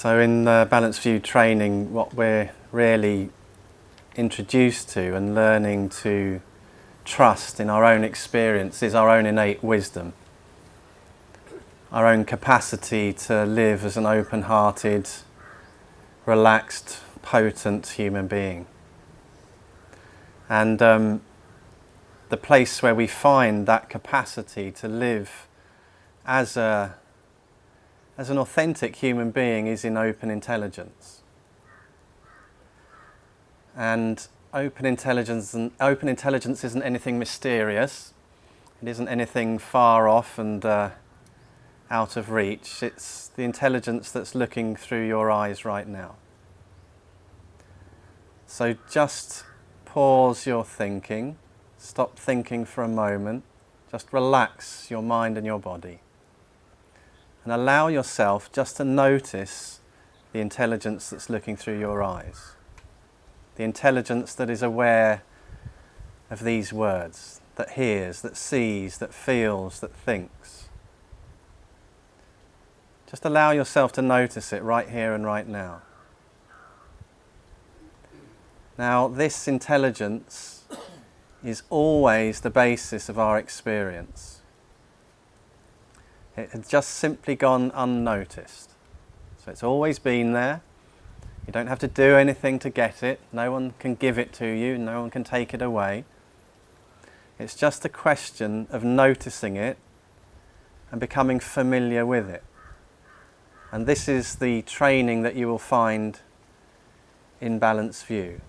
So in the Balanced View training, what we're really introduced to and learning to trust in our own experience is our own innate wisdom. Our own capacity to live as an open-hearted, relaxed, potent human being. And um, the place where we find that capacity to live as, a, as an authentic human being is in open intelligence. And open intelligence, and open intelligence isn't anything mysterious. It isn't anything far off and uh, out of reach. It's the intelligence that's looking through your eyes right now. So just pause your thinking, stop thinking for a moment, just relax your mind and your body. And allow yourself just to notice the intelligence that's looking through your eyes. The intelligence that is aware of these words, that hears, that sees, that feels, that thinks. Just allow yourself to notice it right here and right now. Now, this intelligence is always the basis of our experience. It has just simply gone unnoticed. So it's always been there. You don't have to do anything to get it. No one can give it to you. No one can take it away. It's just a question of noticing it and becoming familiar with it. And this is the training that you will find in Balanced View.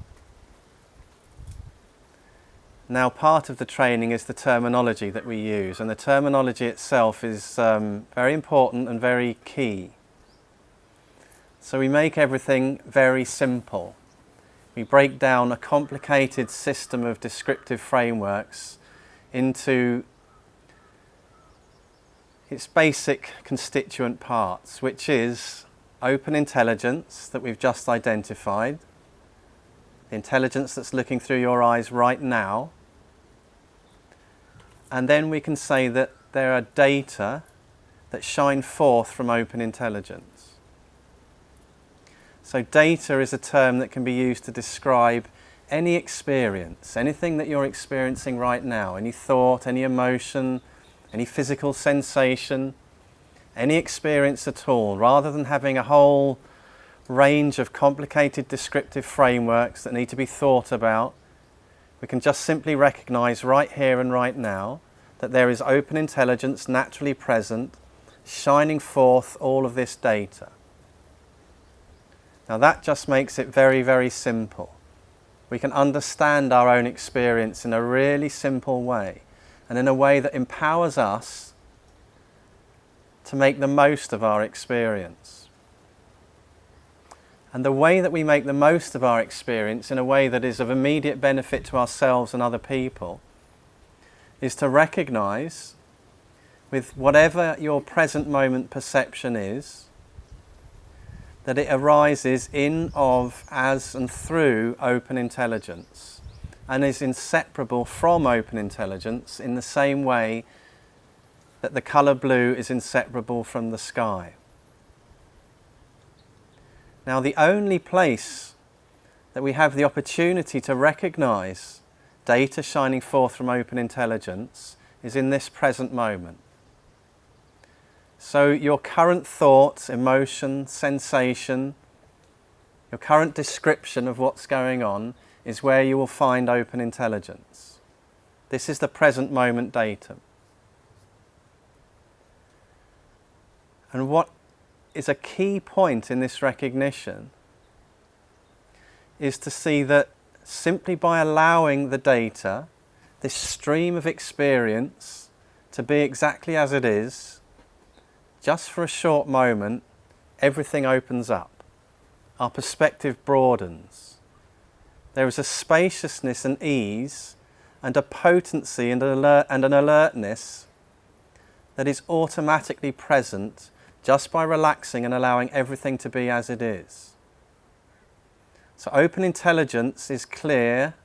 Now part of the training is the terminology that we use and the terminology itself is um, very important and very key. So we make everything very simple. We break down a complicated system of descriptive frameworks into its basic constituent parts, which is open intelligence that we've just identified, the intelligence that's looking through your eyes right now, and then we can say that there are data that shine forth from open intelligence. So data is a term that can be used to describe any experience, anything that you're experiencing right now, any thought, any emotion, any physical sensation, any experience at all, rather than having a whole range of complicated descriptive frameworks that need to be thought about, we can just simply recognize right here and right now that there is open intelligence naturally present, shining forth all of this data. Now that just makes it very, very simple. We can understand our own experience in a really simple way and in a way that empowers us to make the most of our experience. And the way that we make the most of our experience in a way that is of immediate benefit to ourselves and other people is to recognize with whatever your present moment perception is, that it arises in, of, as and through open intelligence and is inseparable from open intelligence in the same way that the colour blue is inseparable from the sky. Now the only place that we have the opportunity to recognise data shining forth from open intelligence is in this present moment. So your current thoughts, emotion, sensation, your current description of what's going on is where you will find open intelligence. This is the present moment datum. And what is a key point in this recognition is to see that simply by allowing the data, this stream of experience, to be exactly as it is, just for a short moment, everything opens up. Our perspective broadens. There is a spaciousness and ease and a potency and an, alert, and an alertness that is automatically present just by relaxing and allowing everything to be as it is. So open intelligence is clear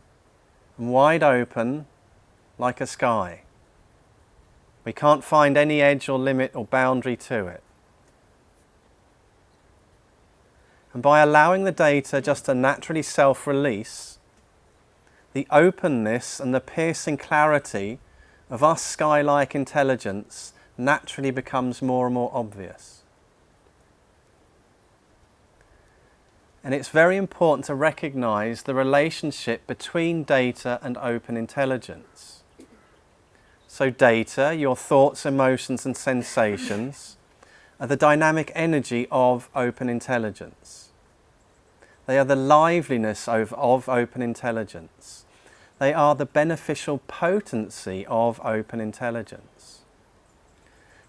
and wide open like a sky. We can't find any edge or limit or boundary to it. And by allowing the data just to naturally self-release, the openness and the piercing clarity of our sky-like intelligence naturally becomes more and more obvious. And it's very important to recognize the relationship between data and open intelligence. So data, your thoughts, emotions and sensations, are the dynamic energy of open intelligence. They are the liveliness of, of open intelligence. They are the beneficial potency of open intelligence.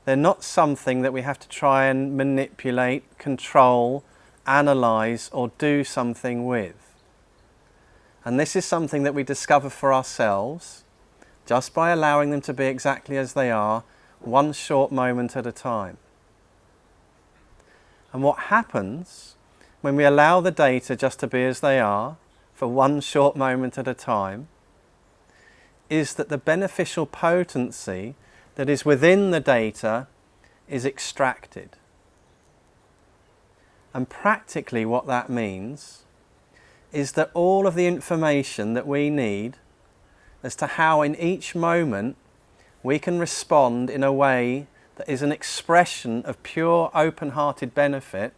They're not something that we have to try and manipulate, control, analyze or do something with. And this is something that we discover for ourselves just by allowing them to be exactly as they are, one short moment at a time. And what happens when we allow the data just to be as they are for one short moment at a time is that the beneficial potency that is within the data is extracted. And practically what that means is that all of the information that we need as to how in each moment we can respond in a way that is an expression of pure open-hearted benefit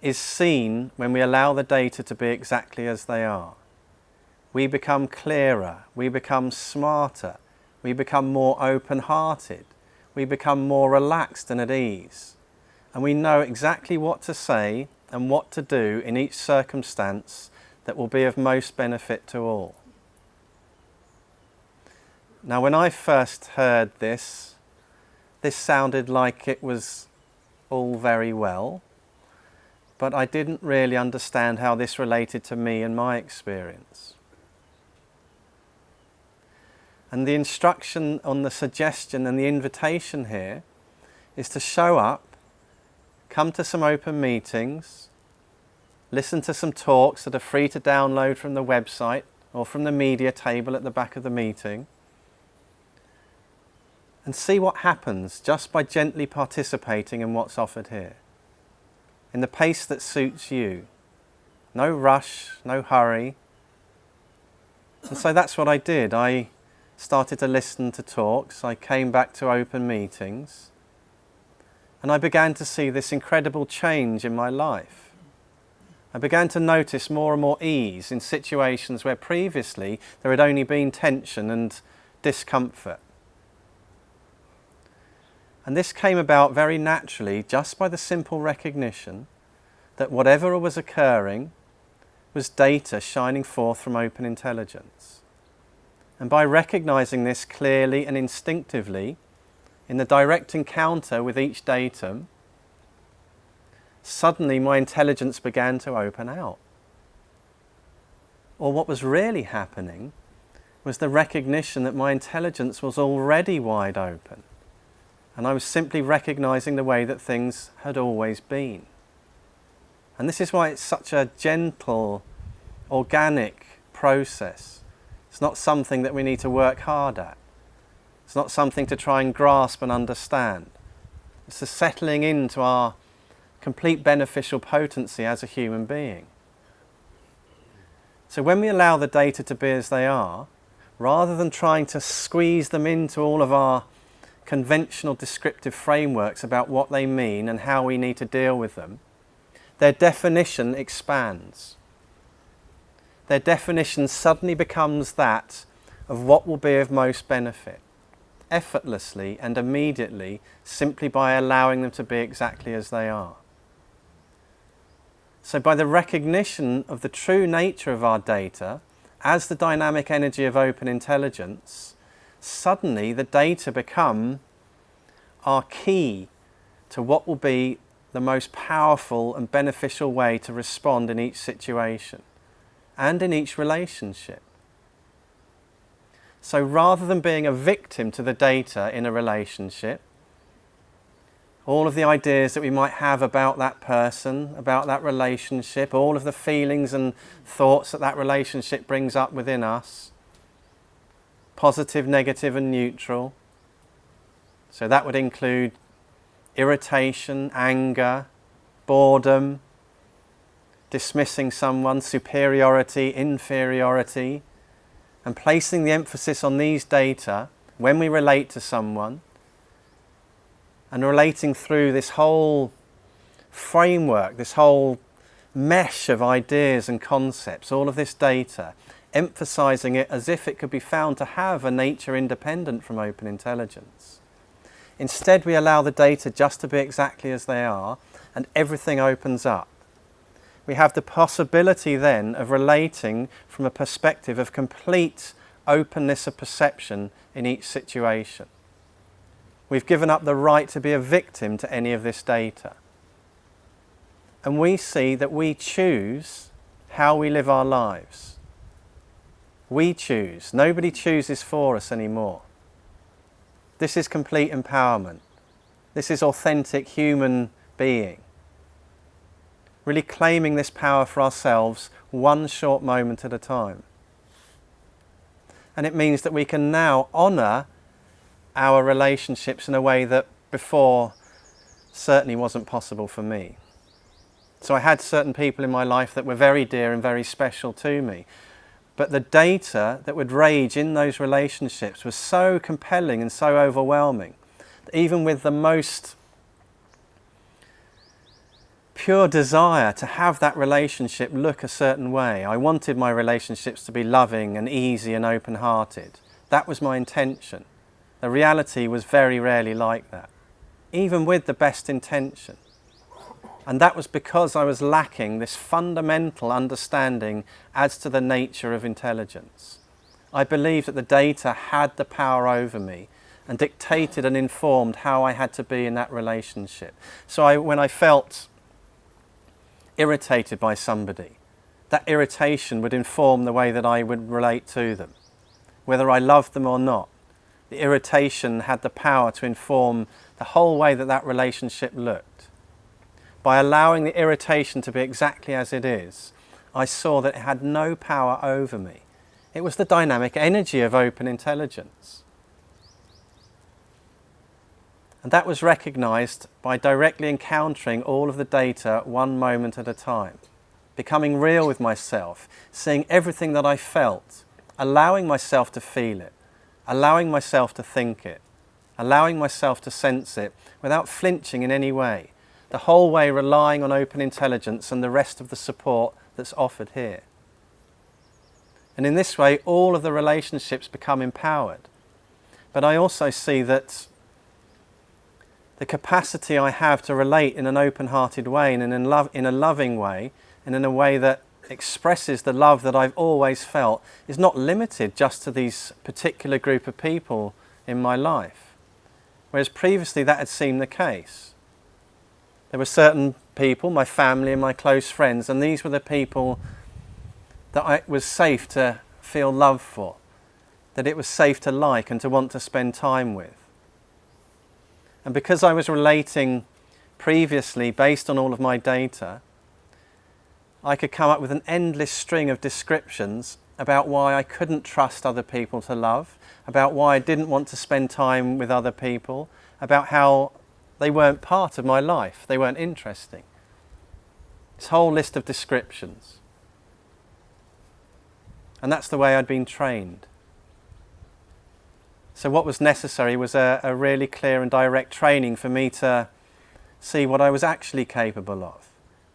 is seen when we allow the data to be exactly as they are. We become clearer, we become smarter, we become more open-hearted, we become more relaxed and at ease. And we know exactly what to say and what to do in each circumstance that will be of most benefit to all. Now when I first heard this, this sounded like it was all very well but I didn't really understand how this related to me and my experience. And the instruction on the suggestion and the invitation here is to show up, come to some open meetings, listen to some talks that are free to download from the website or from the media table at the back of the meeting, and see what happens just by gently participating in what's offered here in the pace that suits you. No rush, no hurry. And so that's what I did. I started to listen to talks. I came back to open meetings. And I began to see this incredible change in my life. I began to notice more and more ease in situations where previously there had only been tension and discomfort. And this came about very naturally just by the simple recognition that whatever was occurring was data shining forth from open intelligence. And by recognizing this clearly and instinctively in the direct encounter with each datum, suddenly my intelligence began to open out. Or what was really happening was the recognition that my intelligence was already wide open and I was simply recognizing the way that things had always been. And this is why it's such a gentle, organic process. It's not something that we need to work hard at. It's not something to try and grasp and understand. It's the settling into our complete beneficial potency as a human being. So when we allow the data to be as they are, rather than trying to squeeze them into all of our conventional descriptive frameworks about what they mean and how we need to deal with them, their definition expands. Their definition suddenly becomes that of what will be of most benefit, effortlessly and immediately, simply by allowing them to be exactly as they are. So by the recognition of the true nature of our data as the dynamic energy of open intelligence, suddenly the data become our key to what will be the most powerful and beneficial way to respond in each situation and in each relationship. So rather than being a victim to the data in a relationship, all of the ideas that we might have about that person, about that relationship, all of the feelings and thoughts that that relationship brings up within us, positive, negative and neutral. So that would include irritation, anger, boredom, dismissing someone, superiority, inferiority, and placing the emphasis on these data when we relate to someone and relating through this whole framework, this whole mesh of ideas and concepts, all of this data, emphasizing it as if it could be found to have a nature independent from open intelligence. Instead, we allow the data just to be exactly as they are, and everything opens up. We have the possibility then of relating from a perspective of complete openness of perception in each situation. We've given up the right to be a victim to any of this data. And we see that we choose how we live our lives. We choose. Nobody chooses for us anymore. This is complete empowerment. This is authentic human being. Really claiming this power for ourselves one short moment at a time. And it means that we can now honour our relationships in a way that before certainly wasn't possible for me. So I had certain people in my life that were very dear and very special to me. But the data that would rage in those relationships was so compelling and so overwhelming that even with the most pure desire to have that relationship look a certain way, I wanted my relationships to be loving and easy and open-hearted. That was my intention. The reality was very rarely like that, even with the best intention. And that was because I was lacking this fundamental understanding as to the nature of intelligence. I believed that the data had the power over me and dictated and informed how I had to be in that relationship. So I, when I felt irritated by somebody, that irritation would inform the way that I would relate to them, whether I loved them or not. The irritation had the power to inform the whole way that that relationship looked by allowing the irritation to be exactly as it is, I saw that it had no power over me. It was the dynamic energy of open intelligence. And that was recognized by directly encountering all of the data one moment at a time, becoming real with myself, seeing everything that I felt, allowing myself to feel it, allowing myself to think it, allowing myself to sense it without flinching in any way, the whole way relying on open intelligence and the rest of the support that's offered here. And in this way, all of the relationships become empowered. But I also see that the capacity I have to relate in an open-hearted way and in love, in a loving way and in a way that expresses the love that I've always felt is not limited just to these particular group of people in my life. Whereas previously that had seemed the case. There were certain people, my family and my close friends, and these were the people that I, it was safe to feel love for, that it was safe to like and to want to spend time with. And because I was relating previously based on all of my data, I could come up with an endless string of descriptions about why I couldn't trust other people to love, about why I didn't want to spend time with other people, about how they weren't part of my life. They weren't interesting. This whole list of descriptions. And that's the way I'd been trained. So what was necessary was a, a really clear and direct training for me to see what I was actually capable of,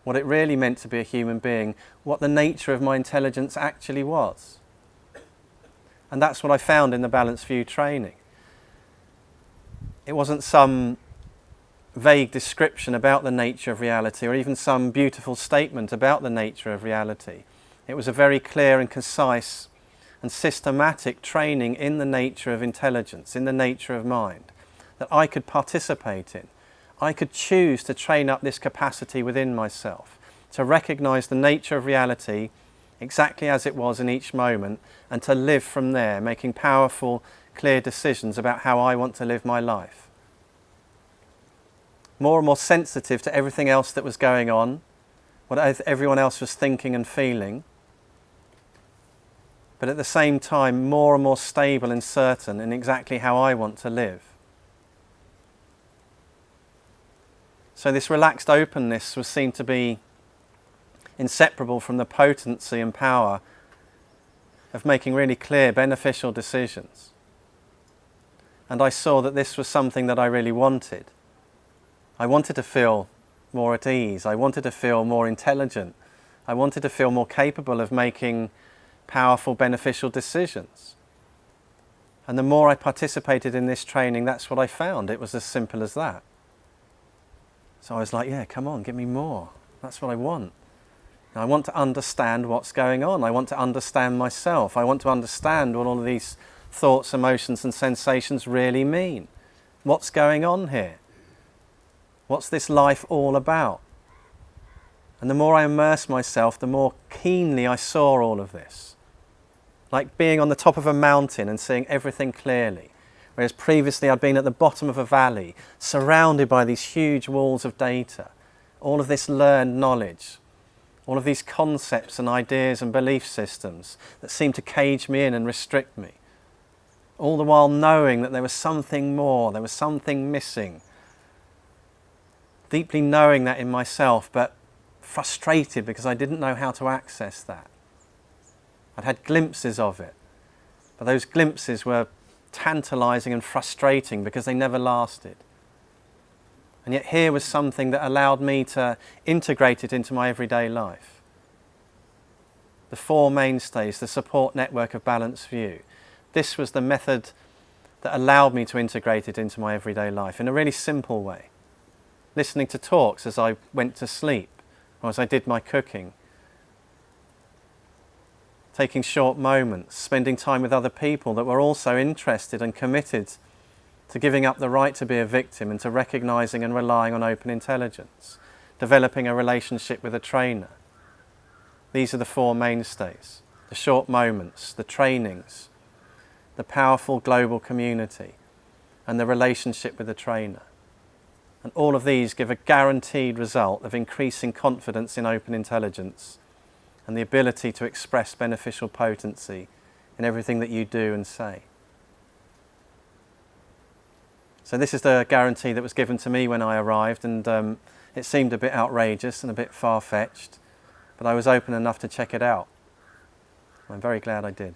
what it really meant to be a human being, what the nature of my intelligence actually was. And that's what I found in the Balanced View training. It wasn't some vague description about the nature of reality or even some beautiful statement about the nature of reality. It was a very clear and concise and systematic training in the nature of intelligence, in the nature of mind, that I could participate in. I could choose to train up this capacity within myself, to recognize the nature of reality exactly as it was in each moment and to live from there, making powerful, clear decisions about how I want to live my life more and more sensitive to everything else that was going on, what everyone else was thinking and feeling, but at the same time more and more stable and certain in exactly how I want to live. So this relaxed openness was seen to be inseparable from the potency and power of making really clear, beneficial decisions. And I saw that this was something that I really wanted. I wanted to feel more at ease. I wanted to feel more intelligent. I wanted to feel more capable of making powerful, beneficial decisions. And the more I participated in this training, that's what I found. It was as simple as that. So I was like, yeah, come on, give me more. That's what I want. I want to understand what's going on. I want to understand myself. I want to understand what all of these thoughts, emotions and sensations really mean. What's going on here? What's this life all about? And the more I immersed myself, the more keenly I saw all of this. Like being on the top of a mountain and seeing everything clearly. Whereas previously I'd been at the bottom of a valley, surrounded by these huge walls of data, all of this learned knowledge, all of these concepts and ideas and belief systems that seemed to cage me in and restrict me. All the while knowing that there was something more, there was something missing. Deeply knowing that in myself, but frustrated because I didn't know how to access that. I'd had glimpses of it, but those glimpses were tantalizing and frustrating because they never lasted. And yet here was something that allowed me to integrate it into my everyday life. The four mainstays, the support network of Balanced View. This was the method that allowed me to integrate it into my everyday life in a really simple way. Listening to talks as I went to sleep or as I did my cooking, taking short moments, spending time with other people that were also interested and committed to giving up the right to be a victim and to recognizing and relying on open intelligence, developing a relationship with a trainer. These are the four mainstays, the short moments, the trainings, the powerful global community, and the relationship with the trainer. And all of these give a guaranteed result of increasing confidence in open intelligence and the ability to express beneficial potency in everything that you do and say. So this is the guarantee that was given to me when I arrived and um, it seemed a bit outrageous and a bit far-fetched, but I was open enough to check it out. I'm very glad I did.